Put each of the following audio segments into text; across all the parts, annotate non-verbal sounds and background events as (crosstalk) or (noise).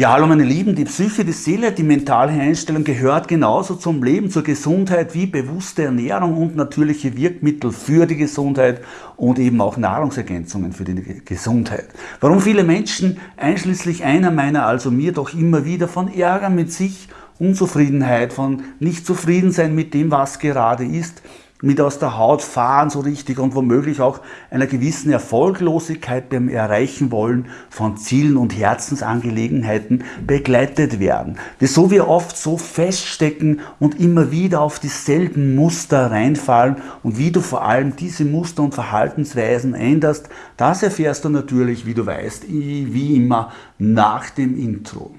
Ja, hallo meine Lieben, die Psyche, die Seele, die mentale Einstellung gehört genauso zum Leben, zur Gesundheit wie bewusste Ernährung und natürliche Wirkmittel für die Gesundheit und eben auch Nahrungsergänzungen für die Gesundheit. Warum viele Menschen, einschließlich einer meiner, also mir, doch immer wieder von Ärger mit sich, Unzufriedenheit, von nicht zufrieden sein mit dem, was gerade ist, mit aus der Haut fahren so richtig und womöglich auch einer gewissen Erfolglosigkeit beim Erreichen wollen von Zielen und Herzensangelegenheiten begleitet werden. Wieso wir oft so feststecken und immer wieder auf dieselben Muster reinfallen und wie du vor allem diese Muster und Verhaltensweisen änderst, das erfährst du natürlich, wie du weißt, wie immer nach dem Intro.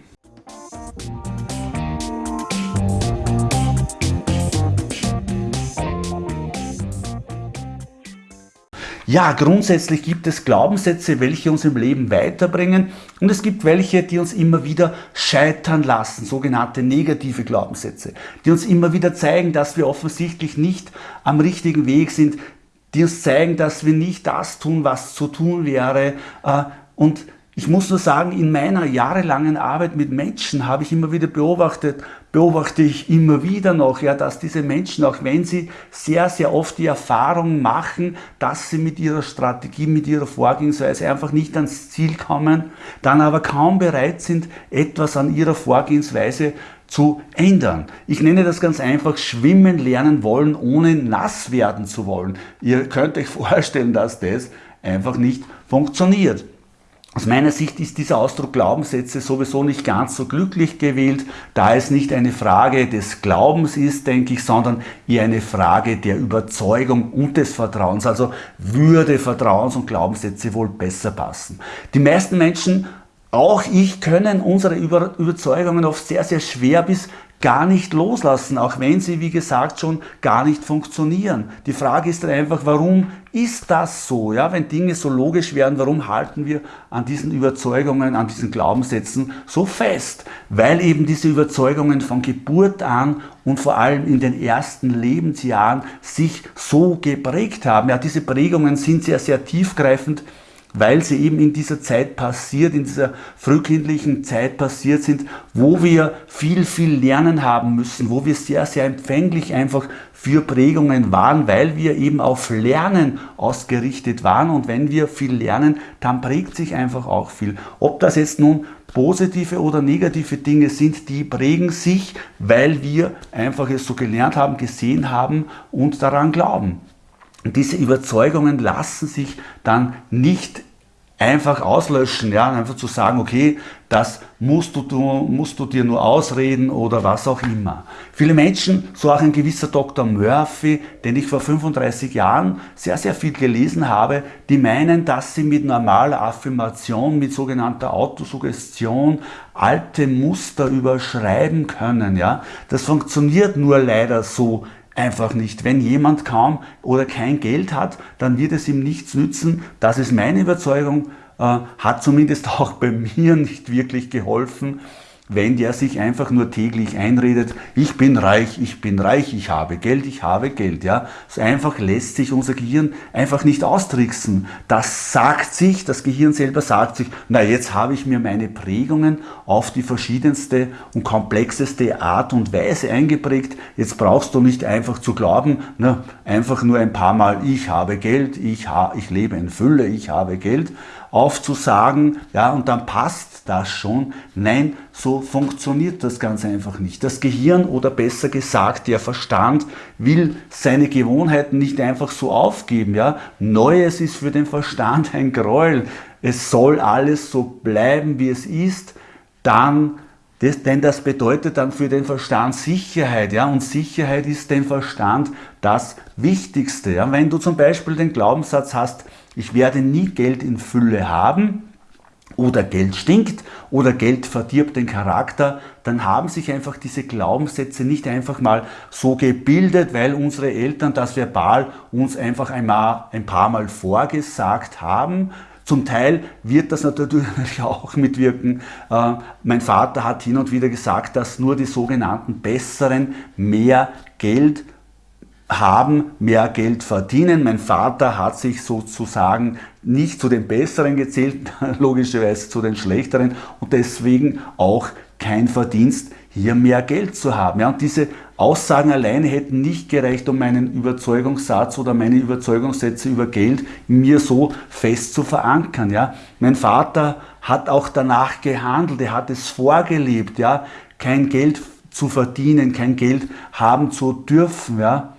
Ja, grundsätzlich gibt es Glaubenssätze, welche uns im Leben weiterbringen. Und es gibt welche, die uns immer wieder scheitern lassen, sogenannte negative Glaubenssätze, die uns immer wieder zeigen, dass wir offensichtlich nicht am richtigen Weg sind, die uns zeigen, dass wir nicht das tun, was zu tun wäre äh, und ich muss nur sagen, in meiner jahrelangen Arbeit mit Menschen habe ich immer wieder beobachtet, beobachte ich immer wieder noch, ja, dass diese Menschen, auch wenn sie sehr, sehr oft die Erfahrung machen, dass sie mit ihrer Strategie, mit ihrer Vorgehensweise einfach nicht ans Ziel kommen, dann aber kaum bereit sind, etwas an ihrer Vorgehensweise zu ändern. Ich nenne das ganz einfach schwimmen lernen wollen, ohne nass werden zu wollen. Ihr könnt euch (laughs) vorstellen, dass das einfach nicht funktioniert. Aus meiner Sicht ist dieser Ausdruck Glaubenssätze sowieso nicht ganz so glücklich gewählt, da es nicht eine Frage des Glaubens ist, denke ich, sondern eher eine Frage der Überzeugung und des Vertrauens. Also würde Vertrauens- und Glaubenssätze wohl besser passen. Die meisten Menschen auch ich können unsere Überzeugungen oft sehr, sehr schwer bis gar nicht loslassen, auch wenn sie, wie gesagt, schon gar nicht funktionieren. Die Frage ist dann einfach, warum ist das so? Ja, wenn Dinge so logisch werden, warum halten wir an diesen Überzeugungen, an diesen Glaubenssätzen so fest? Weil eben diese Überzeugungen von Geburt an und vor allem in den ersten Lebensjahren sich so geprägt haben. Ja, diese Prägungen sind sehr, sehr tiefgreifend weil sie eben in dieser Zeit passiert, in dieser frühkindlichen Zeit passiert sind, wo wir viel, viel lernen haben müssen, wo wir sehr, sehr empfänglich einfach für Prägungen waren, weil wir eben auf Lernen ausgerichtet waren und wenn wir viel lernen, dann prägt sich einfach auch viel. Ob das jetzt nun positive oder negative Dinge sind, die prägen sich, weil wir einfach es so gelernt haben, gesehen haben und daran glauben. Diese Überzeugungen lassen sich dann nicht einfach auslöschen, ja, einfach zu sagen, okay, das musst du, musst du dir nur ausreden oder was auch immer. Viele Menschen, so auch ein gewisser Dr. Murphy, den ich vor 35 Jahren sehr, sehr viel gelesen habe, die meinen, dass sie mit normaler Affirmation, mit sogenannter Autosuggestion alte Muster überschreiben können. Ja. Das funktioniert nur leider so einfach nicht. Wenn jemand kaum oder kein Geld hat, dann wird es ihm nichts nützen. Das ist meine Überzeugung, äh, hat zumindest auch (laughs) bei mir nicht wirklich geholfen wenn der sich einfach nur täglich einredet, ich bin reich, ich bin reich, ich habe Geld, ich habe Geld. Ja? So einfach lässt sich unser Gehirn einfach nicht austricksen. Das sagt sich, das Gehirn selber sagt sich, na jetzt habe ich mir meine Prägungen auf die verschiedenste und komplexeste Art und Weise eingeprägt. Jetzt brauchst du nicht einfach zu glauben, na, einfach nur ein paar Mal, ich habe Geld, ich, ha ich lebe in Fülle, ich habe Geld, aufzusagen, ja, und dann passt das schon. Nein, so funktioniert das ganz einfach nicht. Das Gehirn oder besser gesagt der Verstand will seine Gewohnheiten nicht einfach so aufgeben. Ja? Neues ist für den Verstand ein Gräuel. Es soll alles so bleiben, wie es ist. Dann das, denn das bedeutet dann für den Verstand Sicherheit, ja, und Sicherheit ist dem Verstand das Wichtigste. Ja. Wenn du zum Beispiel den Glaubenssatz hast, ich werde nie Geld in Fülle haben oder Geld stinkt oder Geld verdirbt den Charakter, dann haben sich einfach diese Glaubenssätze nicht einfach mal so gebildet, weil unsere Eltern das verbal uns einfach einmal, ein paar Mal vorgesagt haben, zum Teil wird das natürlich (laughs) auch mitwirken. Äh, mein Vater hat hin und wieder gesagt, dass nur die sogenannten Besseren mehr Geld haben, mehr Geld verdienen. Mein Vater hat sich sozusagen nicht zu den Besseren gezählt, (laughs) logischerweise zu den Schlechteren und deswegen auch kein Verdienst, hier mehr Geld zu haben. Ja, und diese Aussagen alleine hätten nicht gereicht, um meinen Überzeugungssatz oder meine Überzeugungssätze über Geld mir so fest zu verankern. Ja. Mein Vater hat auch danach gehandelt, er hat es vorgelebt, ja, kein Geld zu verdienen, kein Geld haben zu dürfen. Ja.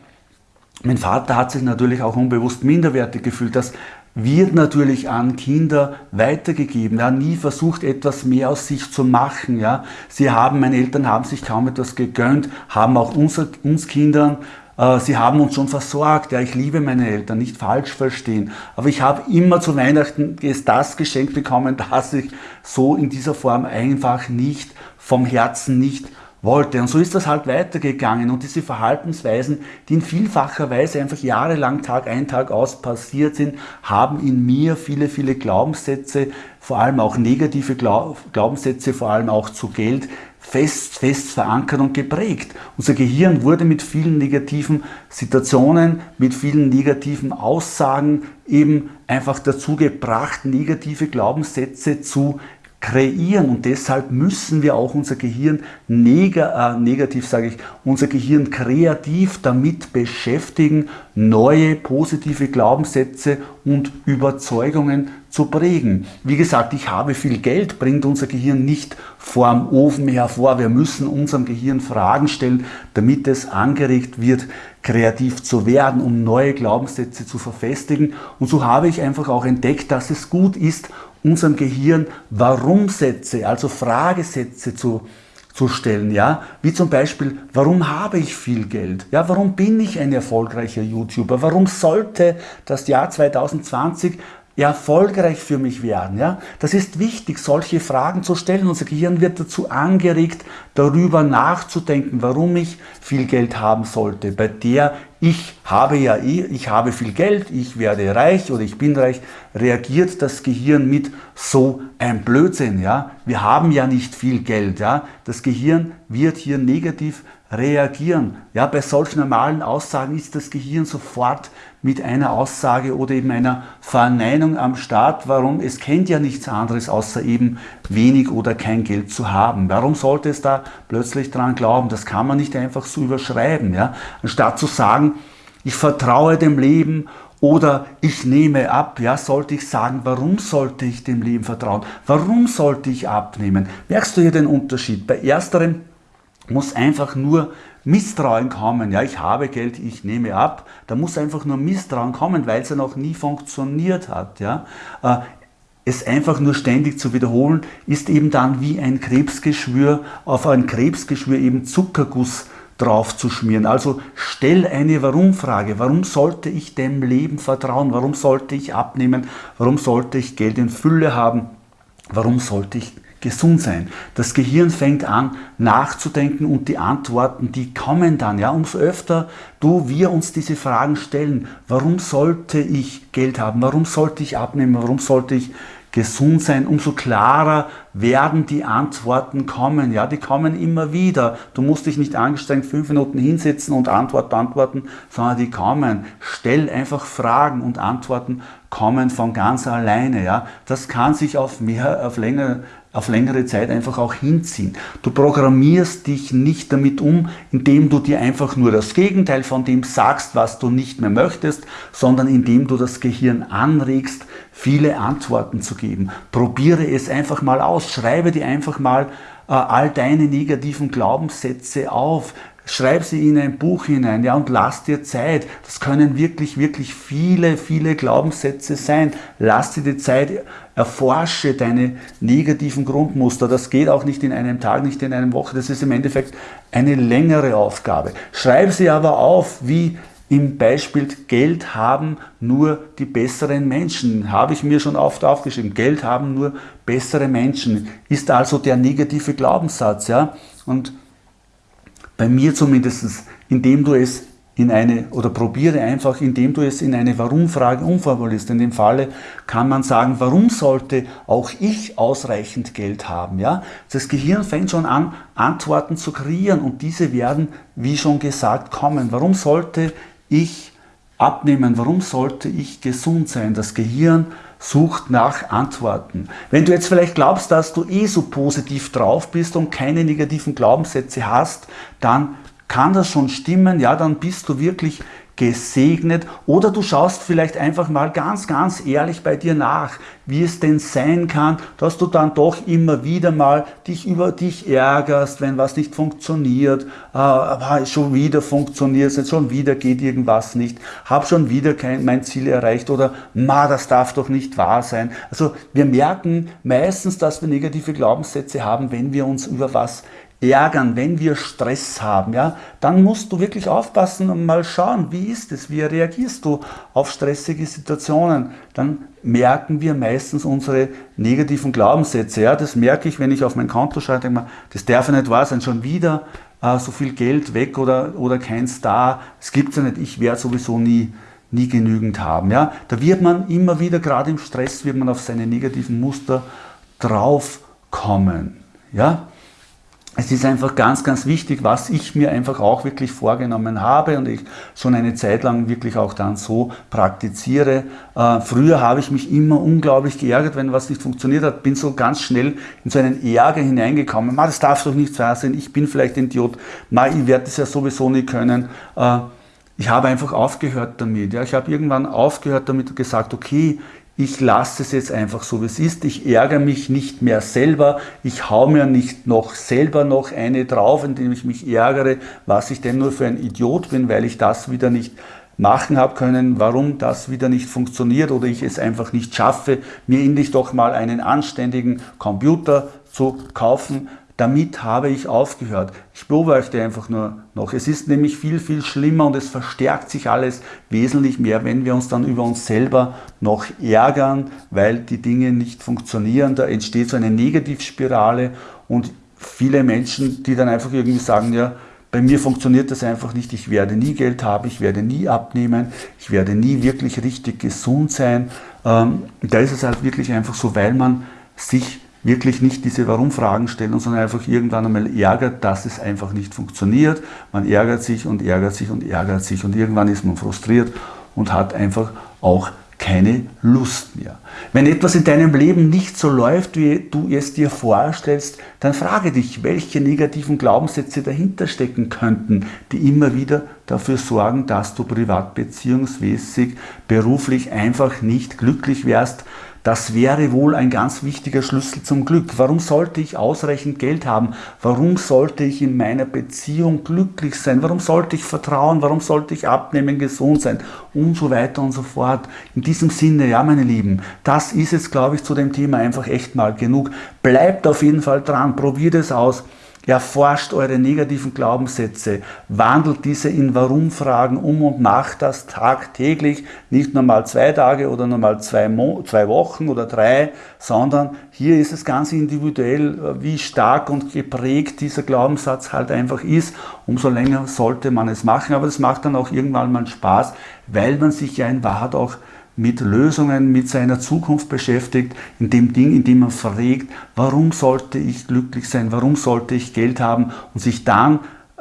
Mein Vater hat sich natürlich auch unbewusst minderwertig gefühlt. Das wird natürlich an Kinder weitergegeben. Ja, nie versucht etwas mehr aus sich zu machen. Ja, sie haben, meine Eltern haben sich kaum etwas gegönnt, haben auch uns, uns Kindern äh, Sie haben uns schon versorgt. Ja, ich liebe meine Eltern, nicht falsch verstehen. Aber ich habe immer zu Weihnachten das Geschenk bekommen, (laughs) das ich so in dieser Form einfach nicht vom Herzen nicht wollte. Und so ist das halt weitergegangen. Und diese Verhaltensweisen, die in vielfacher Weise einfach jahrelang Tag ein, Tag aus passiert sind, haben in mir viele, viele Glaubenssätze, vor allem auch negative Glaubenssätze, vor allem auch zu Geld, fest, fest verankert und geprägt. Unser Gehirn wurde mit vielen negativen Situationen, mit vielen negativen Aussagen eben einfach dazu gebracht, negative Glaubenssätze zu kreieren und deshalb müssen wir auch unser Gehirn neg äh, negativ, sage ich, unser Gehirn kreativ damit beschäftigen, neue positive Glaubenssätze und Überzeugungen zu prägen. Wie gesagt, ich habe viel Geld, bringt unser Gehirn nicht vorm Ofen hervor. Wir müssen unserem Gehirn Fragen stellen, damit es angeregt wird, kreativ zu werden, um neue Glaubenssätze zu verfestigen. Und so habe ich einfach auch entdeckt, dass es gut ist, unserem Gehirn Warum-Sätze, also Fragesätze zu, zu stellen, ja, wie zum Beispiel, warum habe ich viel Geld? Ja, warum bin ich ein erfolgreicher YouTuber? Warum sollte das Jahr 2020 erfolgreich für mich werden? Ja? Das ist wichtig, solche Fragen zu stellen. Unser Gehirn wird dazu angeregt, darüber nachzudenken, warum ich viel Geld haben sollte. Bei der ich habe ja eh, ich habe viel Geld, ich werde reich oder ich bin reich, reagiert das Gehirn mit so ein Blödsinn. Ja? Wir haben ja nicht viel Geld. Ja? Das Gehirn wird hier negativ reagieren. Ja, bei solchen normalen Aussagen ist das Gehirn sofort mit einer Aussage oder eben einer Verneinung am Start. Warum? Es kennt ja nichts anderes, außer eben wenig oder kein Geld zu haben. Warum sollte es da plötzlich dran glauben? Das kann man nicht einfach so überschreiben. Ja? Anstatt zu sagen, ich vertraue dem Leben oder ich nehme ab, ja, sollte ich sagen, warum sollte ich dem Leben vertrauen? Warum sollte ich abnehmen? Merkst du hier den Unterschied? Bei ersterem muss einfach nur Misstrauen kommen. Ja, ich habe Geld, ich nehme ab. Da muss einfach nur Misstrauen kommen, weil es ja noch nie funktioniert hat. Ja. Äh, es einfach nur ständig zu wiederholen, ist eben dann wie ein Krebsgeschwür, auf ein Krebsgeschwür eben Zuckerguss drauf zu schmieren. Also stell eine Warum-Frage. Warum sollte ich dem Leben vertrauen? Warum sollte ich abnehmen? Warum sollte ich Geld in Fülle haben? Warum sollte ich gesund sein. Das Gehirn fängt an nachzudenken und die Antworten, die kommen dann. Ja, umso öfter du, wir uns diese Fragen stellen, warum sollte ich Geld haben, warum sollte ich abnehmen, warum sollte ich gesund sein, umso klarer werden die Antworten kommen. Ja, die kommen immer wieder. Du musst dich nicht angestrengt fünf Minuten hinsetzen und Antwort beantworten, sondern die kommen. Stell einfach Fragen und Antworten kommen von ganz alleine. Ja, das kann sich auf mehr, auf länger, auf längere Zeit einfach auch hinziehen. Du programmierst dich nicht damit um, indem du dir einfach nur das Gegenteil von dem sagst, was du nicht mehr möchtest, sondern indem du das Gehirn anregst, viele Antworten zu geben. Probiere es einfach mal aus, schreibe dir einfach mal äh, all deine negativen Glaubenssätze auf, Schreib sie in ein Buch hinein, ja, und lass dir Zeit. Das können wirklich, wirklich viele, viele Glaubenssätze sein. Lass dir die Zeit, erforsche deine negativen Grundmuster. Das geht auch nicht in einem Tag, nicht in einer Woche. Das ist im Endeffekt eine längere Aufgabe. Schreib sie aber auf, wie im Beispiel Geld haben nur die besseren Menschen. Habe ich mir schon oft aufgeschrieben. Geld haben nur bessere Menschen. Ist also der negative Glaubenssatz, ja. Und bei mir zumindest, indem du es in eine, oder probiere einfach, indem du es in eine Warum-Frage umformulierst. In dem Falle kann man sagen, warum sollte auch ich ausreichend Geld haben? Ja? Das Gehirn fängt schon an, Antworten zu kreieren und diese werden, wie schon gesagt, kommen. Warum sollte ich abnehmen? Warum sollte ich gesund sein? Das Gehirn sucht nach Antworten. Wenn du jetzt vielleicht glaubst, dass du eh so positiv drauf bist und keine negativen Glaubenssätze hast, dann kann das schon stimmen, ja, dann bist du wirklich gesegnet. Oder du schaust vielleicht einfach mal ganz, ganz ehrlich bei dir nach, wie es denn sein kann, dass du dann doch immer wieder mal dich über dich ärgerst, wenn was nicht funktioniert, äh, schon wieder funktioniert es, schon wieder geht irgendwas nicht, habe schon wieder kein, mein Ziel erreicht oder ma, das darf doch nicht wahr sein. Also wir merken meistens, dass wir negative Glaubenssätze haben, wenn wir uns über was ärgern, wenn wir Stress haben, ja, dann musst du wirklich aufpassen und mal schauen, wie ist es, wie reagierst du auf stressige Situationen. Dann merken wir meistens unsere negativen Glaubenssätze. Ja, das merke ich, wenn ich auf mein Konto schaue, denke mal, das darf ja nicht wahr sein, schon wieder äh, so viel Geld weg oder, oder kein Star, es gibt ja nicht, ich werde sowieso nie nie genügend haben. Ja? Da wird man immer wieder, gerade im Stress, wird man auf seine negativen Muster draufkommen. Ja? Es ist einfach ganz, ganz wichtig, was ich mir einfach auch wirklich vorgenommen habe und ich schon eine Zeit lang wirklich auch dann so praktiziere. Äh, früher habe ich mich immer unglaublich geärgert, wenn was nicht funktioniert hat, bin so ganz schnell in so einen Ärger hineingekommen. Ma, das darf doch nicht wahr sein, ich bin vielleicht ein Idiot, Ma, ich werde das ja sowieso nie können. Äh, ich habe einfach aufgehört damit. Ja. Ich habe irgendwann aufgehört damit und gesagt, okay, ich lasse es jetzt einfach so, wie es ist. Ich ärgere mich nicht mehr selber. Ich hau mir nicht noch selber noch eine drauf, indem ich mich ärgere, was ich denn nur für ein Idiot bin, weil ich das wieder nicht machen habe können, warum das wieder nicht funktioniert oder ich es einfach nicht schaffe, mir endlich doch mal einen anständigen Computer zu kaufen, damit habe ich aufgehört. Ich beobachte einfach nur noch. Es ist nämlich viel, viel schlimmer und es verstärkt sich alles wesentlich mehr, wenn wir uns dann über uns selber noch ärgern, weil die Dinge nicht funktionieren. Da entsteht so eine Negativspirale und viele Menschen, die dann einfach irgendwie sagen, ja, bei mir funktioniert das einfach nicht, ich werde nie Geld haben, ich werde nie abnehmen, ich werde nie wirklich richtig gesund sein. Ähm, da ist es halt wirklich einfach so, weil man sich wirklich nicht diese Warum-Fragen stellen, sondern einfach irgendwann einmal ärgert, dass es einfach nicht funktioniert. Man ärgert sich und ärgert sich und ärgert sich und irgendwann ist man frustriert und hat einfach auch keine Lust mehr. Wenn etwas in deinem Leben nicht so läuft, wie du es dir vorstellst, dann frage dich, welche negativen Glaubenssätze dahinter stecken könnten, die immer wieder dafür sorgen, dass du privat beziehungsmäßig, beruflich einfach nicht glücklich wärst, das wäre wohl ein ganz wichtiger Schlüssel zum Glück. Warum sollte ich ausreichend Geld haben? Warum sollte ich in meiner Beziehung glücklich sein? Warum sollte ich vertrauen? Warum sollte ich abnehmen, gesund sein? Und so weiter und so fort. In diesem Sinne, ja meine Lieben, das ist jetzt, glaube ich, zu dem Thema einfach echt mal genug. Bleibt auf jeden Fall dran, probiert es aus. Erforscht eure negativen Glaubenssätze, wandelt diese in Warum-Fragen um und macht das tagtäglich, nicht nur mal zwei Tage oder nur mal zwei, Mo zwei Wochen oder drei, sondern hier ist es ganz individuell, wie stark und geprägt dieser Glaubenssatz halt einfach ist. Umso länger sollte man es machen, aber das macht dann auch irgendwann mal Spaß, weil man sich ja in Wahrheit auch mit Lösungen, mit seiner Zukunft beschäftigt, in dem Ding, in dem man fragt, warum sollte ich glücklich sein, warum sollte ich Geld haben und sich dann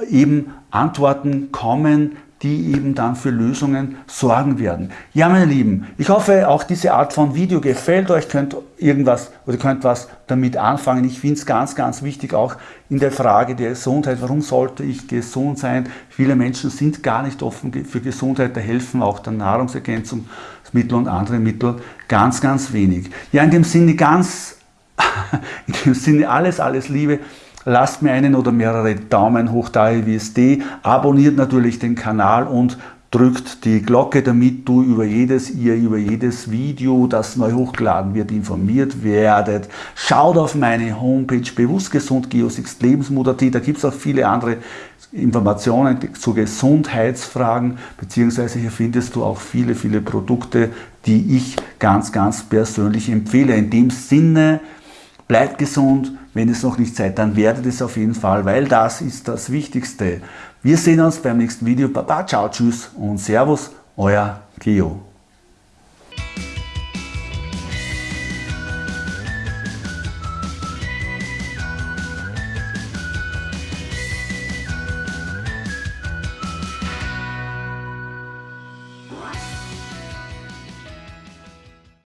eben Antworten kommen, die eben dann für Lösungen sorgen werden. Ja, meine Lieben, ich hoffe, auch diese Art von Video gefällt euch, könnt irgendwas oder könnt was damit anfangen. Ich finde es ganz, ganz wichtig, auch in der Frage der Gesundheit. Warum sollte ich gesund sein? Viele Menschen sind gar nicht offen für Gesundheit, da helfen auch der Nahrungsergänzungsmittel und andere Mittel ganz, ganz wenig. Ja, in dem Sinne ganz, (laughs) in dem Sinne alles, alles Liebe. Lasst mir einen oder mehrere Daumen hoch da, wie es die. Abonniert natürlich den Kanal und drückt die Glocke, damit du über jedes, ihr über jedes Video, das neu hochgeladen wird, informiert werdet. Schaut auf meine Homepage bewusstgesund Geosixt Lebensmut.at, da gibt es auch viele andere Informationen zu Gesundheitsfragen, beziehungsweise hier findest du auch viele, viele Produkte, die ich ganz, ganz persönlich empfehle. In dem Sinne, bleibt gesund, wenn es noch nicht seid, dann werdet es auf jeden Fall, weil das ist das Wichtigste. Wir sehen uns beim nächsten Video. Baba, ciao, tschüss und Servus, euer Geo.